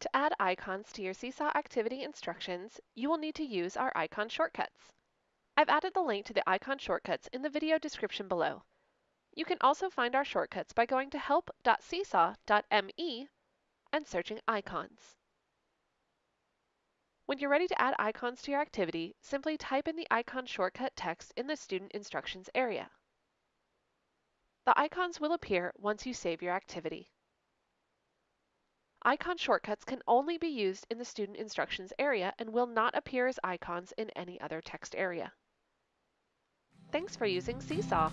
To add icons to your Seesaw activity instructions, you will need to use our icon shortcuts. I've added the link to the icon shortcuts in the video description below. You can also find our shortcuts by going to help.seesaw.me and searching icons. When you're ready to add icons to your activity, simply type in the icon shortcut text in the Student Instructions area. The icons will appear once you save your activity. Icon shortcuts can only be used in the Student Instructions area and will not appear as icons in any other text area. Thanks for using Seesaw.